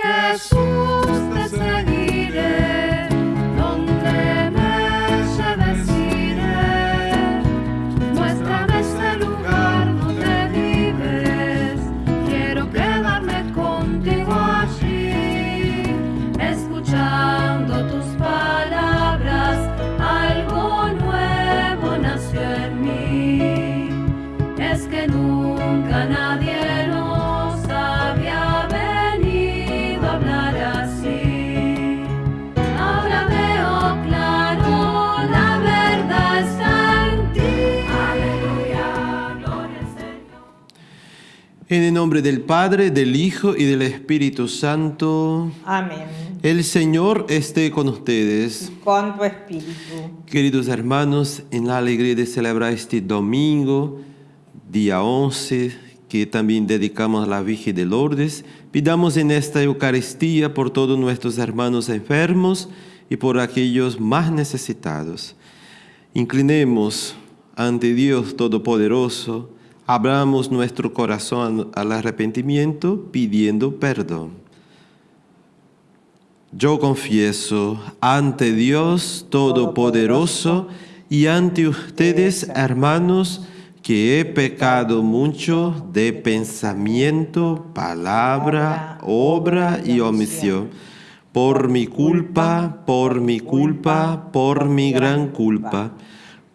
Jesús te seguiré, En el nombre del Padre, del Hijo y del Espíritu Santo, Amén. el Señor esté con ustedes. Con tu espíritu. Queridos hermanos, en la alegría de celebrar este domingo, día 11, que también dedicamos a la Virgen de Lourdes, pidamos en esta Eucaristía por todos nuestros hermanos enfermos y por aquellos más necesitados. Inclinemos ante Dios Todopoderoso, abramos nuestro corazón al arrepentimiento pidiendo perdón. Yo confieso ante Dios Todopoderoso y ante ustedes, hermanos, que he pecado mucho de pensamiento, palabra, obra y omisión. Por mi culpa, por mi culpa, por mi gran culpa.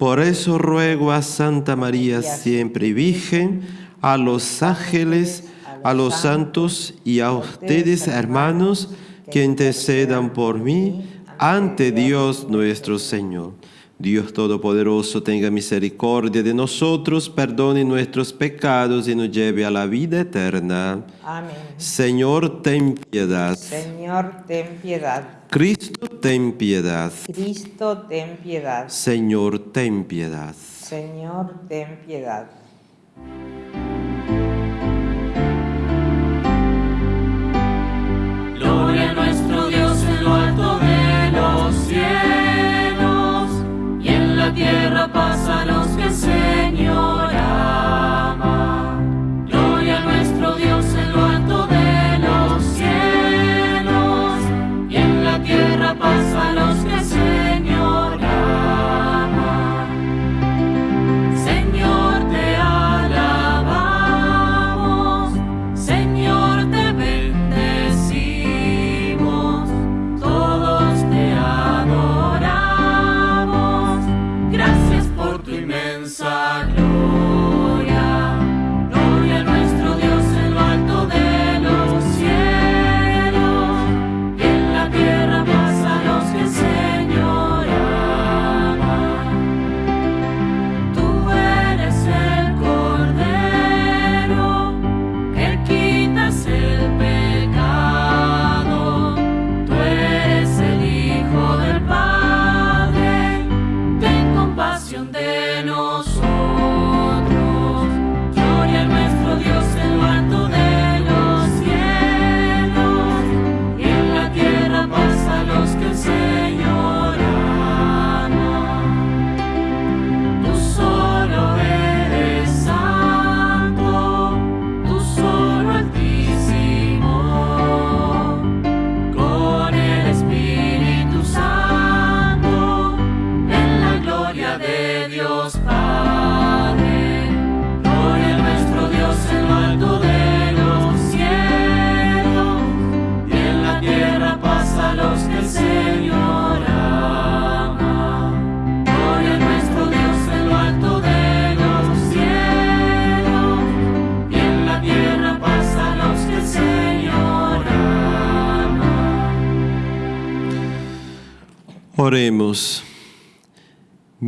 Por eso ruego a Santa María siempre Virgen, a los ángeles, a los santos y a ustedes, hermanos, que intercedan por mí ante Dios nuestro Señor. Dios Todopoderoso tenga misericordia de nosotros, perdone nuestros pecados y nos lleve a la vida eterna. Amén. Señor, ten piedad. Señor, ten piedad. Cristo, ten piedad. Cristo, ten piedad. Señor, ten piedad. Señor, ten piedad. Gloria a nuestro Dios en lo alto de los cielos y en la tierra paz a los que el Señor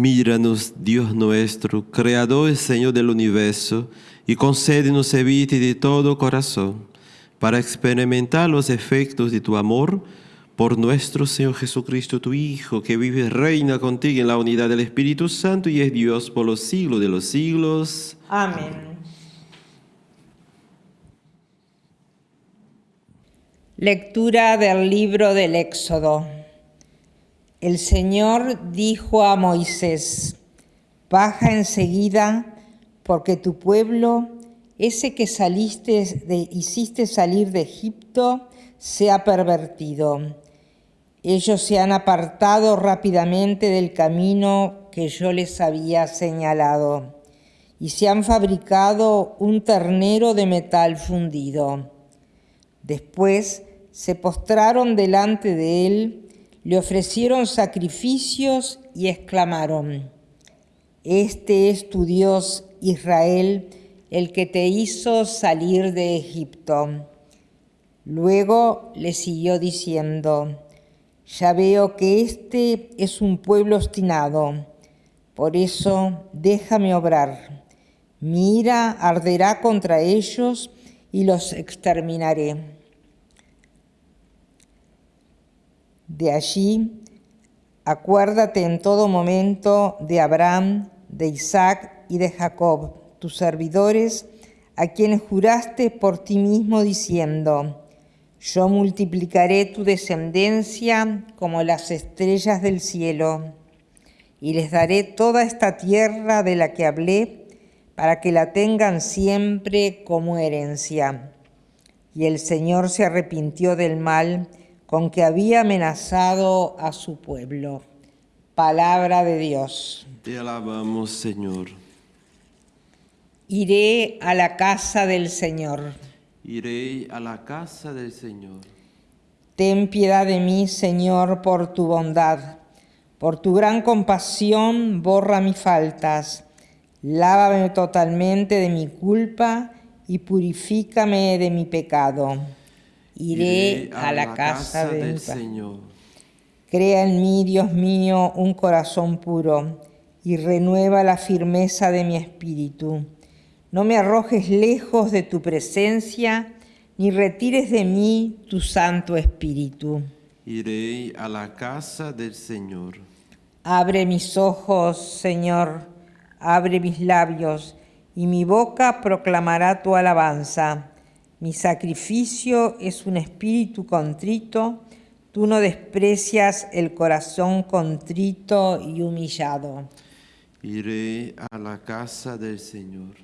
Míranos, Dios nuestro, Creador y Señor del universo, y concédenos evite de todo corazón, para experimentar los efectos de tu amor, por nuestro Señor Jesucristo, tu Hijo, que vive y reina contigo en la unidad del Espíritu Santo y es Dios por los siglos de los siglos. Amén. Lectura del libro del Éxodo. El Señor dijo a Moisés, baja enseguida, porque tu pueblo, ese que saliste de, hiciste salir de Egipto, se ha pervertido. Ellos se han apartado rápidamente del camino que yo les había señalado y se han fabricado un ternero de metal fundido. Después se postraron delante de él, le ofrecieron sacrificios y exclamaron, Este es tu Dios, Israel, el que te hizo salir de Egipto. Luego le siguió diciendo, ya veo que este es un pueblo obstinado, por eso déjame obrar. Mi ira arderá contra ellos y los exterminaré. De allí, acuérdate en todo momento de Abraham, de Isaac y de Jacob, tus servidores, a quienes juraste por ti mismo diciendo, yo multiplicaré tu descendencia como las estrellas del cielo, y les daré toda esta tierra de la que hablé, para que la tengan siempre como herencia. Y el Señor se arrepintió del mal con que había amenazado a su pueblo. Palabra de Dios. Te alabamos, Señor. Iré a la casa del Señor. Iré a la casa del Señor. Ten piedad de mí, Señor, por tu bondad. Por tu gran compasión, borra mis faltas. Lávame totalmente de mi culpa y purifícame de mi pecado. Iré, a, la, casa, del Señor. Crea en mí, Dios mío, un corazón puro y renueva la firmeza de mi espíritu. No me arrojes lejos de tu presencia, ni retires de mí tu Santo Espíritu. Iré a la casa del Señor. Abre mis ojos, Señor, abre mis labios, y mi boca proclamará tu alabanza. Mi sacrificio es un espíritu contrito, tú no desprecias el corazón contrito y humillado. Iré a la casa del Señor.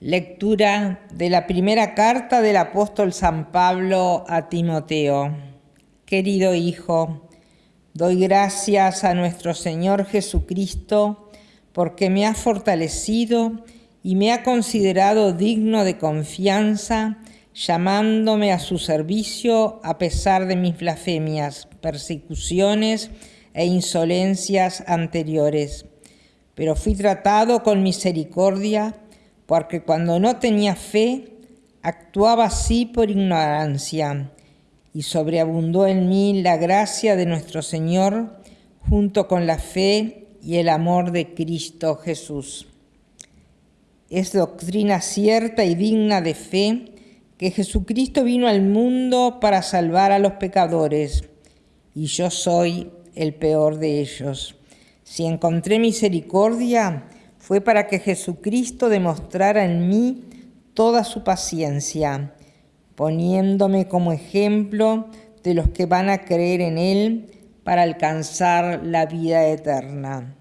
Lectura de la primera carta del apóstol San Pablo a Timoteo. Querido Hijo, doy gracias a nuestro Señor Jesucristo porque me ha fortalecido y me ha considerado digno de confianza, llamándome a su servicio a pesar de mis blasfemias, persecuciones e insolencias anteriores. Pero fui tratado con misericordia, porque cuando no tenía fe, actuaba así por ignorancia, y sobreabundó en mí la gracia de nuestro Señor junto con la fe y el amor de Cristo Jesús. Es doctrina cierta y digna de fe que Jesucristo vino al mundo para salvar a los pecadores, y yo soy el peor de ellos. Si encontré misericordia, fue para que Jesucristo demostrara en mí toda su paciencia, poniéndome como ejemplo de los que van a creer en Él para alcanzar la vida eterna.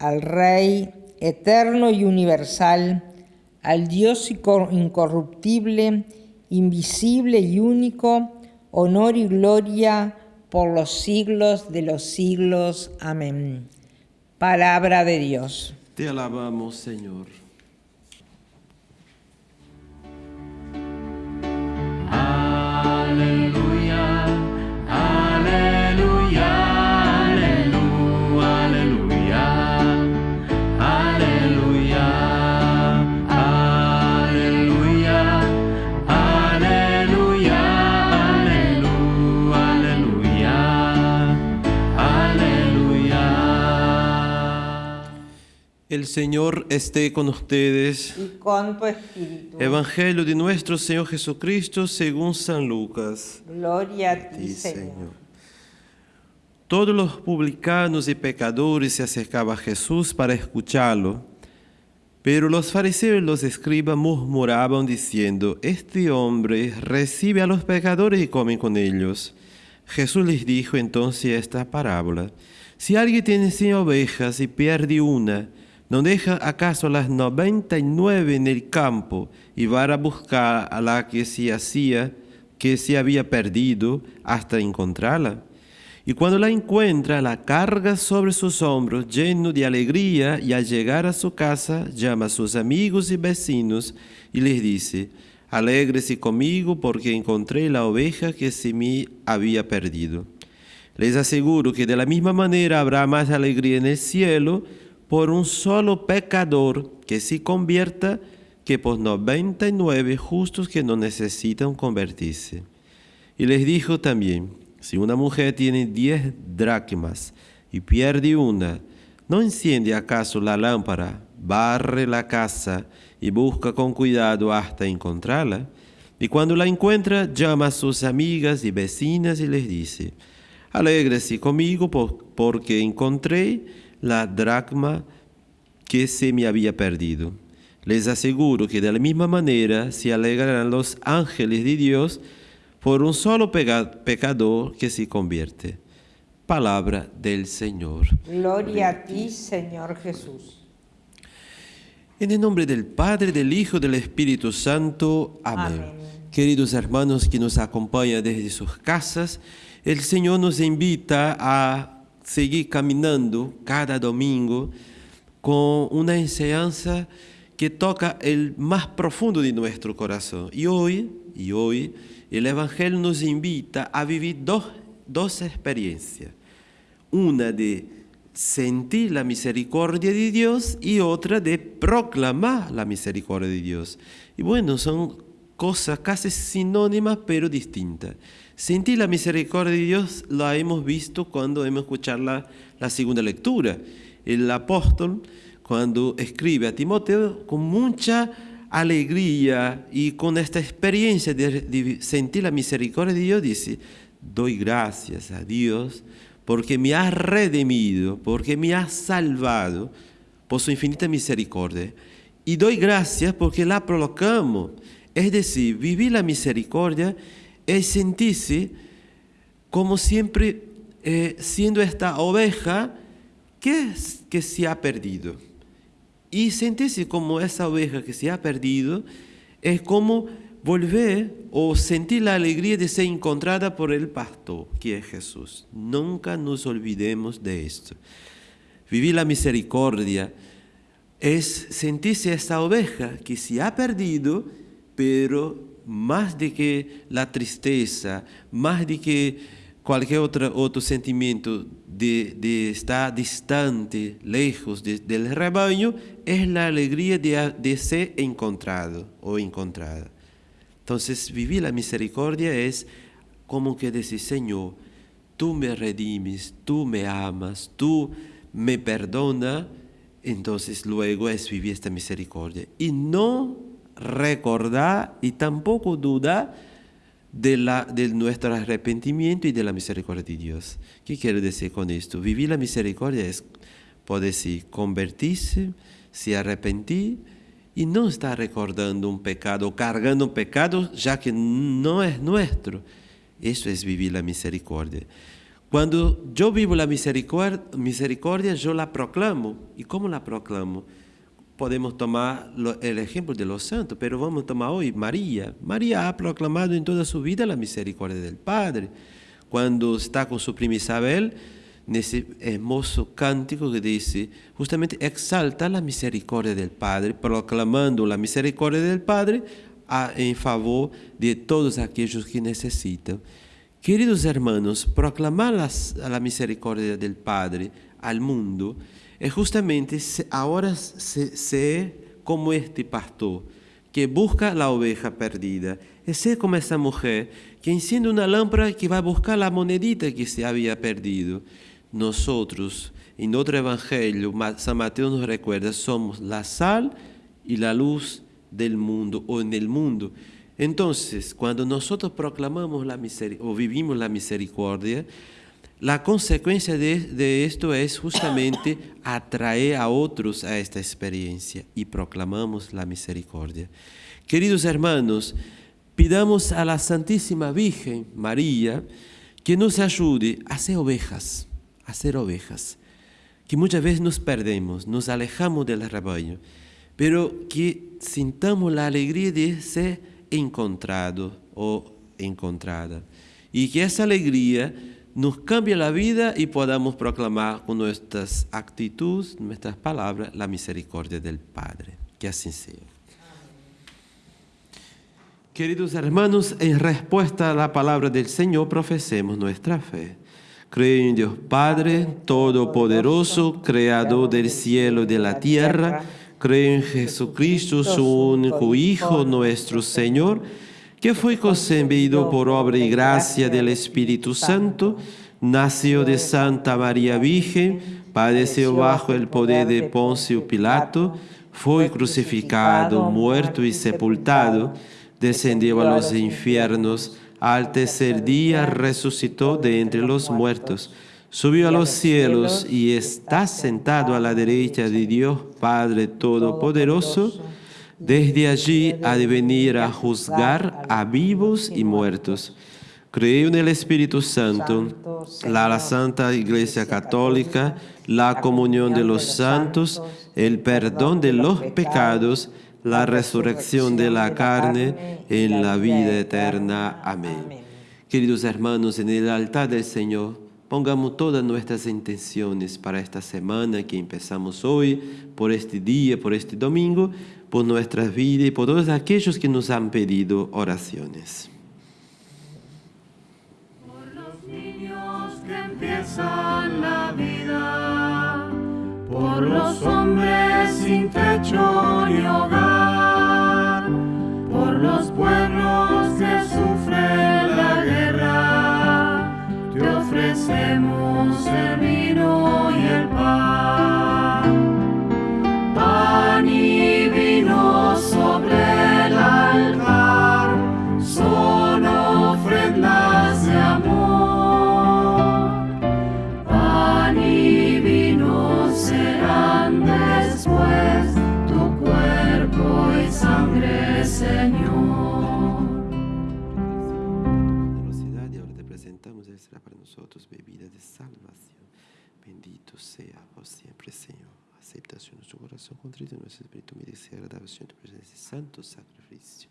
Al Rey eterno y universal, al Dios incorruptible, invisible y único, honor y gloria por los siglos de los siglos. Amén. Palabra de Dios. Te alabamos, Señor. El Señor esté con ustedes. Y con tu espíritu. Evangelio de nuestro Señor Jesucristo según San Lucas. Gloria a ti. Señor. Todos los publicanos y pecadores se acercaban a Jesús para escucharlo, pero los fariseos y los escribas murmuraban diciendo, este hombre recibe a los pecadores y come con ellos. Jesús les dijo entonces esta parábola, si alguien tiene cien ovejas y pierde una, ¿No deja acaso las noventa y nueve en el campo y va a buscar a la que se hacía, que se había perdido hasta encontrarla? Y cuando la encuentra, la carga sobre sus hombros lleno de alegría y al llegar a su casa llama a sus amigos y vecinos y les dice, alégrese conmigo porque encontré la oveja que se me había perdido. Les aseguro que de la misma manera habrá más alegría en el cielo por un solo pecador que se convierta que por 99 justos que no necesitan convertirse. Y les dijo también, si una mujer tiene 10 dracmas y pierde una, ¿no enciende acaso la lámpara, barre la casa y busca con cuidado hasta encontrarla? Y cuando la encuentra, llama a sus amigas y vecinas y les dice, alégrese conmigo porque encontré la dracma que se me había perdido. Les aseguro que de la misma manera se alegrarán los ángeles de Dios por un solo pecador que se convierte. Palabra del Señor. Gloria a ti, Señor Jesús. En el nombre del Padre, del Hijo, del Espíritu Santo. Amén. Queridos hermanos que nos acompañan desde sus casas, el Señor nos invita a seguir caminando cada domingo con una enseñanza que toca el más profundo de nuestro corazón. Y hoy, y hoy el Evangelio nos invita a vivir dos, dos experiencias. Una de sentir la misericordia de Dios y otra de proclamar la misericordia de Dios. Y bueno, son cosas casi sinónimas pero distintas. Sentir la misericordia de Dios la hemos visto cuando hemos escuchado la, segunda lectura. El apóstol, cuando escribe a Timoteo, con mucha alegría y con esta experiencia de, sentir la misericordia de Dios, dice, doy gracias a Dios porque me ha redimido, porque me ha salvado por su infinita misericordia. Y doy gracias porque la proclamo. Es decir, vivir la misericordia es sentirse como siempre eh, siendo esta oveja que, que se ha perdido. Y sentirse como esa oveja que se ha perdido es como volver o sentir la alegría de ser encontrada por el pastor, que es Jesús. Nunca nos olvidemos de esto. Vivir la misericordia es sentirse esta oveja que se ha perdido, pero más de que la tristeza, más de que cualquier otro, otro sentimiento de, estar distante, lejos del rebaño, es la alegría de, de ser encontrado o encontrada. Entonces, vivir la misericordia es como que decir, Señor, tú me redimes, tú me amas, tú me perdonas, entonces luego es vivir esta misericordia. Y no recordar y tampoco dudar de, la, nuestro arrepentimiento y de la misericordia de Dios. ¿Qué quiero decir con esto? Vivir la misericordia es, convertirse, se arrepentir y no estar recordando un pecado, cargando un pecado ya que no es nuestro. Eso es vivir la misericordia. Cuando yo vivo la misericordia, misericordia, yo la proclamo. ¿Y cómo la proclamo? Podemos tomar el ejemplo de los santos, pero vamos a tomar hoy María. María ha proclamado en toda su vida la misericordia del Padre. Cuando está con su prima Isabel, en ese hermoso cántico que dice, justamente exalta la misericordia del Padre, proclamando la misericordia del Padre en favor de todos aquellos que necesitan. Queridos hermanos, proclamar la misericordia del Padre al mundo es justamente ahora ser como este pastor que busca la oveja perdida. Es ser como esa mujer que enciende una lámpara que va a buscar la monedita que se había perdido. Nosotros, en otro evangelio, San Mateo nos recuerda, somos la sal y la luz del mundo o en el mundo. Entonces, cuando nosotros proclamamos la misericordia o vivimos la misericordia, la consecuencia de, esto es justamente atraer a otros a esta experiencia y proclamamos la misericordia. Queridos hermanos, pidamos a la Santísima Virgen María que nos ayude a ser ovejas, a ser ovejas, que muchas veces nos perdemos, nos alejamos del rebaño, pero que sintamos la alegría de ser encontrado o encontrada. Y que esa alegría nos cambie la vida y podamos proclamar con nuestras actitudes, nuestras palabras, la misericordia del Padre. Que así sea. Queridos hermanos, en respuesta a la palabra del Señor, profesemos nuestra fe. Creo en Dios Padre Todopoderoso, Creador del cielo y de la tierra. Creo en Jesucristo, su único Hijo, nuestro Señor, que fue concebido por obra y gracia del Espíritu Santo, nació de Santa María Virgen, padeció bajo el poder de Poncio Pilato, fue crucificado, muerto y sepultado, descendió a los infiernos, al tercer día resucitó de entre los muertos, subió a los cielos y está sentado a la derecha de Dios Padre Todopoderoso. Desde allí ha de venir a juzgar a vivos y muertos. Creo en el Espíritu Santo, la Santa Iglesia Católica, la comunión de los santos, el perdón de los pecados, la resurrección de la carne en la vida eterna. Amén. Queridos hermanos, en el altar del Señor, pongamos todas nuestras intenciones para esta semana que empezamos hoy, por este día, por este domingo, por nuestras vidas y por todos aquellos que nos han pedido oraciones. Por los niños que empiezan la vida, por los hombres sin techo ni hogar, por los pueblos que sufren ofrecemos el vino y el pan. Aceptación de nuestro corazón contrito, nuestro espíritu merece agradación de tu presencia, santo sacrificio.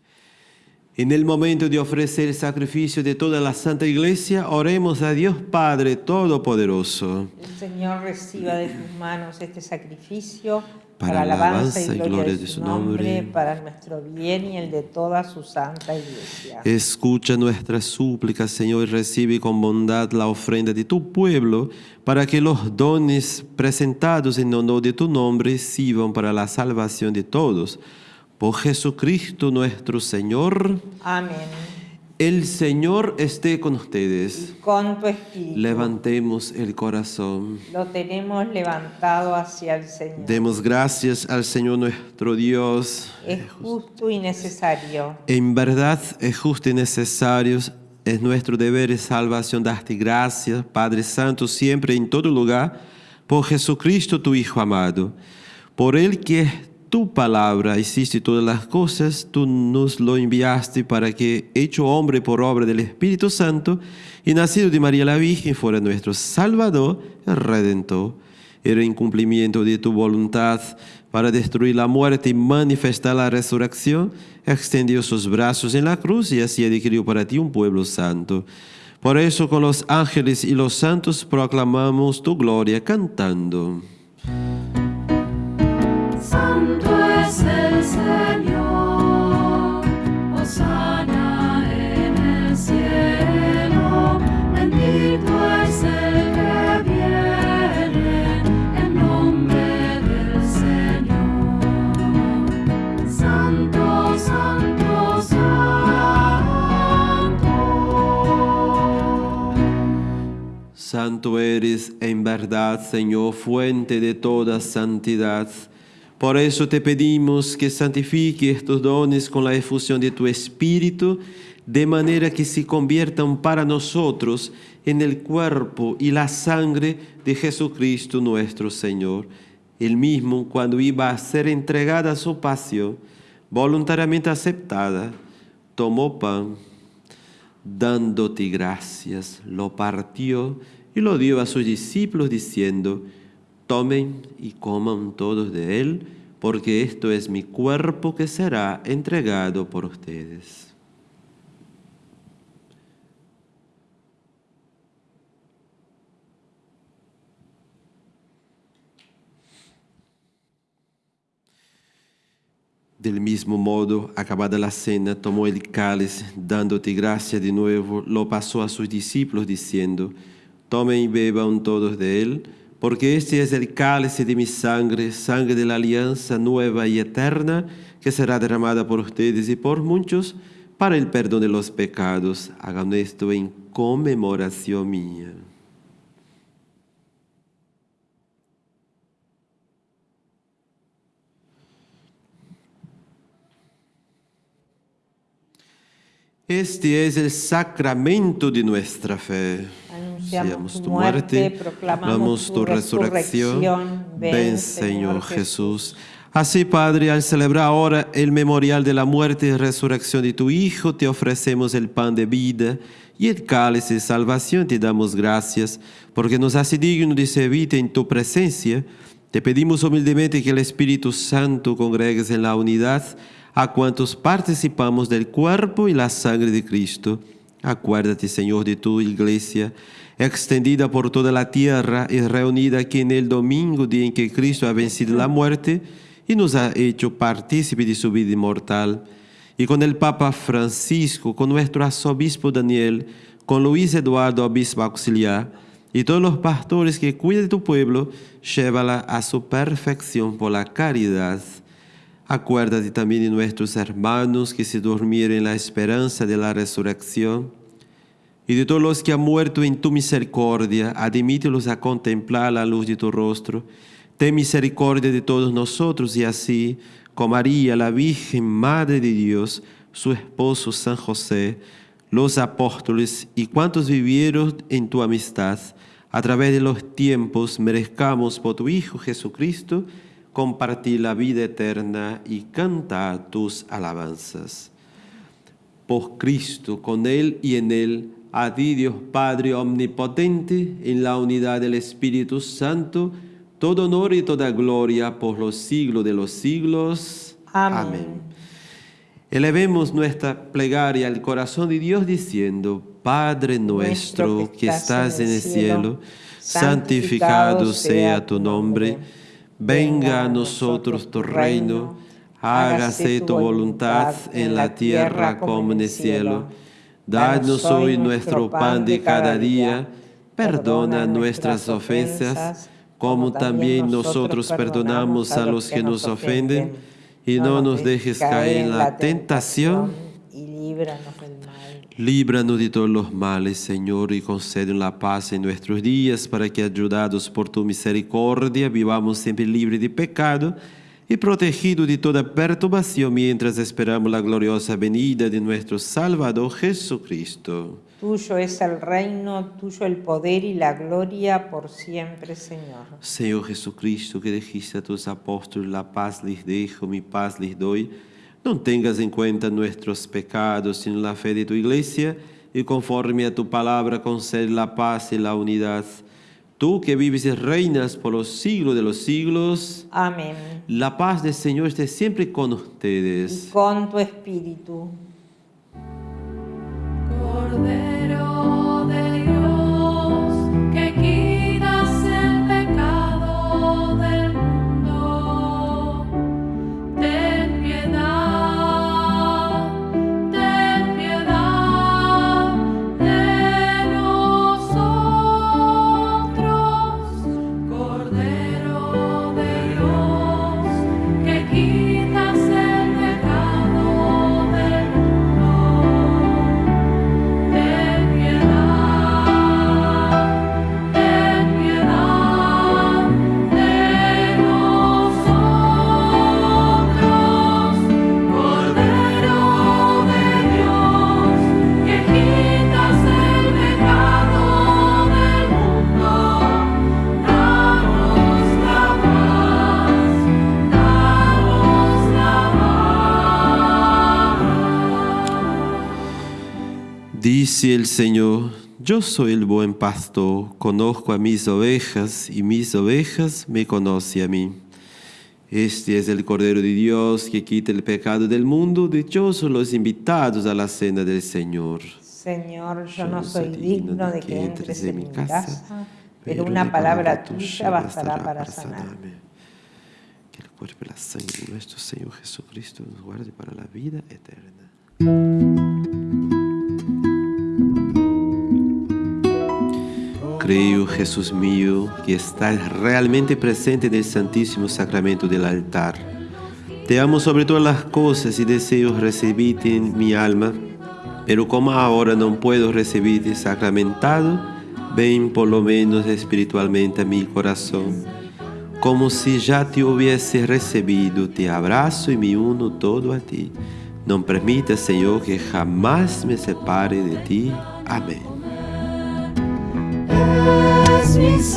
En el momento de ofrecer el sacrificio de toda la Santa Iglesia, oremos a Dios Padre Todopoderoso. El Señor reciba de tus manos este sacrificio Para para, alabanza y gloria de su nombre, nombre, para nuestro bien y el de toda su santa iglesia. Escucha nuestras súplicas, Señor, y recibe con bondad la ofrenda de tu pueblo, para que los dones presentados en honor de tu nombre sirvan para la salvación de todos. Por Jesucristo nuestro Señor, Amén. El Señor esté con ustedes. Y con tu espíritu Levantemos el corazón. lo tenemos levantado hacia el Señor. Demos gracias al Señor nuestro Dios. es justo y necesario. En verdad es justo y necesario, es nuestro deber y salvación darte gracias, Padre Santo, siempre y en todo lugar, por Jesucristo tu Hijo amado. Por Él que es tu palabra, hiciste todas las cosas, tú nos lo enviaste para que, hecho hombre por obra del Espíritu Santo, y nacido de María la Virgen, fuera nuestro Salvador y Redentor. Era en cumplimiento de tu voluntad para destruir la muerte y manifestar la resurrección, extendió sus brazos en la cruz y así adquirió para ti un pueblo santo. Por eso con los ángeles y los santos proclamamos tu gloria cantando. Santo eres en verdad, Señor, fuente de toda santidad. Por eso te pedimos que santifique estos dones con la efusión de tu Espíritu, de manera que se conviertan para nosotros en el cuerpo y la sangre de Jesucristo nuestro Señor. El mismo, cuando iba a ser entregada a su pasión, voluntariamente aceptada, tomó pan, dándote gracias, lo partió y lo dio a sus discípulos diciendo, Tomen y coman todos de él, porque esto es mi cuerpo que será entregado por ustedes. Del mismo modo, acabada la cena, tomó el cáliz, dándote gracia de nuevo, lo pasó a sus discípulos diciendo, tomen y beban todos de él, porque este es el cáliz de mi sangre, sangre de la alianza nueva y eterna, que será derramada por ustedes y por muchos para el perdón de los pecados. Hagan esto en conmemoración mía. Este es el sacramento de nuestra fe. Anunciamos tu muerte, proclamamos tu resurrección. Ven, Señor Jesús. Así, Padre, al celebrar ahora el memorial de la muerte y resurrección de tu Hijo, te ofrecemos el pan de vida y el cáliz de salvación. Te damos gracias porque nos hace digno de servirte en tu presencia. Te pedimos humildemente que el Espíritu Santo congregues en la unidad a cuantos participamos del cuerpo y la sangre de Cristo. Acuérdate, Señor, de tu iglesia, extendida por toda la tierra y reunida aquí en el domingo, día en que Cristo ha vencido la muerte y nos ha hecho partícipe de su vida inmortal. Y con el Papa Francisco, con nuestro arzobispo Daniel, con Luis Eduardo, obispo auxiliar, y todos los pastores que cuidan de tu pueblo, llévala a su perfección por la caridad Acuérdate también de nuestros hermanos que se durmieron en la esperanza de la resurrección y de todos los que han muerto en tu misericordia, admítelos a contemplar la luz de tu rostro. Ten misericordia de todos nosotros y así, con María, la Virgen Madre de Dios, su esposo San José, los apóstoles y cuantos vivieron en tu amistad, a través de los tiempos merezcamos por tu Hijo Jesucristo, compartir la vida eterna y cantar tus alabanzas. Por Cristo, con Él y en Él, a ti Dios Padre Omnipotente, en la unidad del Espíritu Santo, todo honor y toda gloria por los siglos de los siglos. Amén. Elevemos nuestra plegaria al corazón de Dios diciendo, Padre nuestro que estás en el cielo, santificado sea tu nombre Venga a nosotros tu reino, hágase tu voluntad en la tierra como en el cielo. Danos hoy nuestro pan de cada día, perdona nuestras ofensas, como también nosotros perdonamos a los que nos ofenden, y no nos dejes caer en la tentación, y líbranos del mal. Líbranos de todos los males, Señor, y concede la paz en nuestros días, para que, ayudados por tu misericordia, vivamos siempre libres de pecado y protegidos de toda perturbación mientras esperamos la gloriosa venida de nuestro Salvador Jesucristo. Tuyo es el reino, tuyo el poder y la gloria por siempre, Señor. Señor Jesucristo, que dijiste a tus apóstoles, la paz les dejo, mi paz les doy, no tengas en cuenta nuestros pecados, sino la fe de tu iglesia, y conforme a tu palabra concede la paz y la unidad. Tú que vives y reinas por los siglos de los siglos. Amén. La paz del Señor esté siempre con ustedes. Y con tu espíritu. Dice el Señor, yo soy el buen pastor, conozco a mis ovejas y mis ovejas me conocen a mí. Este es el Cordero de Dios que quita el pecado del mundo. Dichosos los invitados a la cena del Señor. Señor, yo no soy digno de que entres en mi casa, pero una palabra tuya bastará para sanarme. Que el cuerpo y la sangre de nuestro Señor Jesucristo nos guarde para la vida eterna. Creo, Jesús mío, que estás realmente presente en el Santísimo Sacramento del altar. Te amo sobre todas las cosas y deseo recibirte en mi alma, pero como ahora no puedo recibirte sacramentado, ven por lo menos espiritualmente a mi corazón. Como si ya te hubiese recibido, te abrazo y me uno todo a ti. No permita, Señor, que jamás me separe de ti. Amén. Es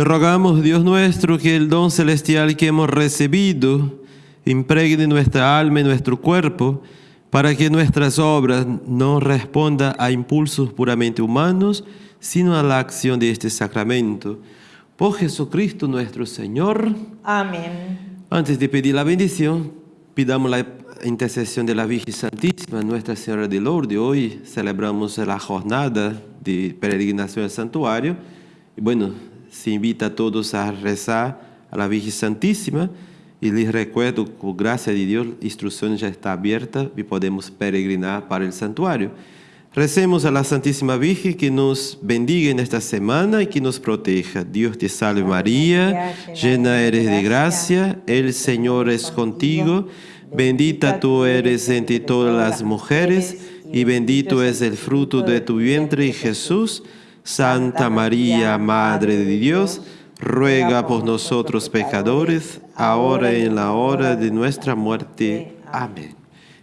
Te rogamos, Dios nuestro, que el don celestial que hemos recibido impregne nuestra alma y nuestro cuerpo, para que nuestras obras no respondan a impulsos puramente humanos, sino a la acción de este sacramento. Por Jesucristo nuestro Señor. Amén. Antes de pedir la bendición, pidamos la intercesión de la Virgen Santísima, Nuestra Señora de Lourdes. Hoy celebramos la jornada de peregrinación al santuario. Y bueno, se invita a todos a rezar a la Virgen Santísima. Y les recuerdo, con gracia de Dios, la instrucción ya está abierta y podemos peregrinar para el santuario. Recemos a la Santísima Virgen que nos bendiga en esta semana y que nos proteja. Dios te salve María, llena eres de gracia, el Señor es contigo, bendita tú eres entre todas las mujeres y bendito es el fruto de tu vientre Jesús. Santa María, Madre de Dios, ruega por nosotros pecadores, ahora y en la hora de nuestra muerte. Amén.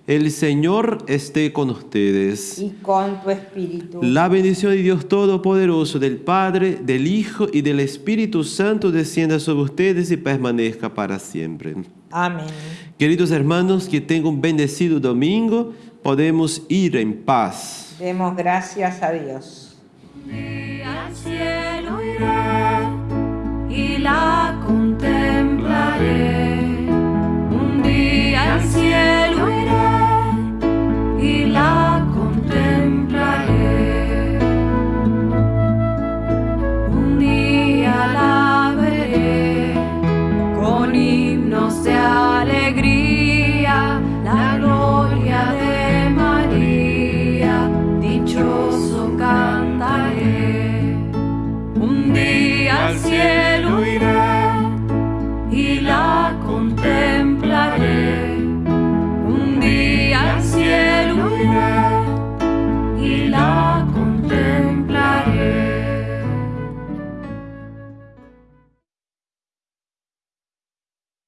El Señor esté con ustedes. Y con tu espíritu. La bendición de Dios Todopoderoso, del Padre, del Hijo y del Espíritu Santo descienda sobre ustedes y permanezca para siempre. Amén. Queridos hermanos, que tengan un bendecido domingo, podemos ir en paz. Demos gracias a Dios. la contemplaré.